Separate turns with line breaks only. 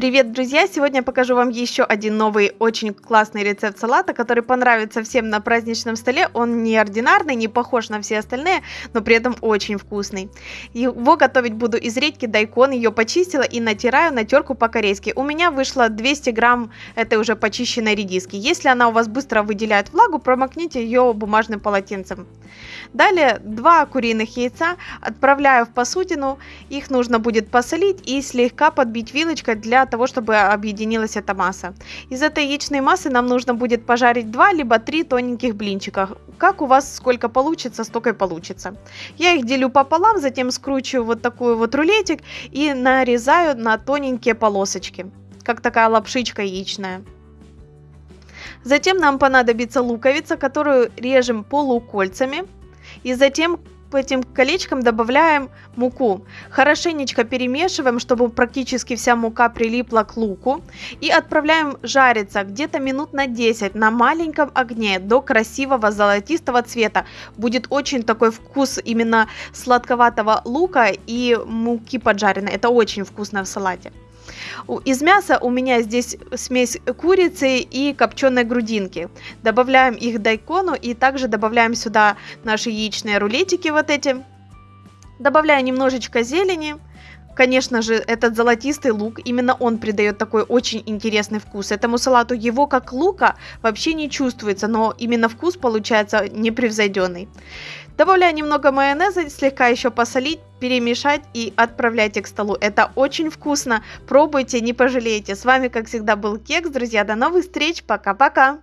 Привет, друзья! Сегодня я покажу вам еще один новый, очень классный рецепт салата, который понравится всем на праздничном столе. Он не ординарный, не похож на все остальные, но при этом очень вкусный. Его готовить буду из редьки дайкон, ее почистила и натираю на терку по-корейски. У меня вышло 200 грамм этой уже почищенной редиски. Если она у вас быстро выделяет влагу, промокните ее бумажным полотенцем. Далее 2 куриных яйца отправляю в посудину, их нужно будет посолить и слегка подбить вилочкой для того, чтобы объединилась эта масса. Из этой яичной массы нам нужно будет пожарить 2 либо 3 тоненьких блинчика. Как у вас сколько получится, столько и получится. Я их делю пополам, затем скручиваю вот такой вот рулетик и нарезаю на тоненькие полосочки, как такая лапшичка яичная. Затем нам понадобится луковица, которую режем полукольцами. И затем по этим колечкам добавляем муку. Хорошенечко перемешиваем, чтобы практически вся мука прилипла к луку. И отправляем жариться где-то минут на 10 на маленьком огне до красивого золотистого цвета. Будет очень такой вкус именно сладковатого лука и муки поджаренной. Это очень вкусно в салате. Из мяса у меня здесь смесь курицы и копченой грудинки. Добавляем их дайкону и также добавляем сюда наши яичные рулетики вот эти. Добавляю немножечко зелени. Конечно же, этот золотистый лук, именно он придает такой очень интересный вкус. Этому салату его как лука вообще не чувствуется, но именно вкус получается непревзойденный. Добавляю немного майонеза, слегка еще посолить, перемешать и отправляйте к столу. Это очень вкусно. Пробуйте, не пожалеете. С вами, как всегда, был Кекс. Друзья, до новых встреч. Пока-пока.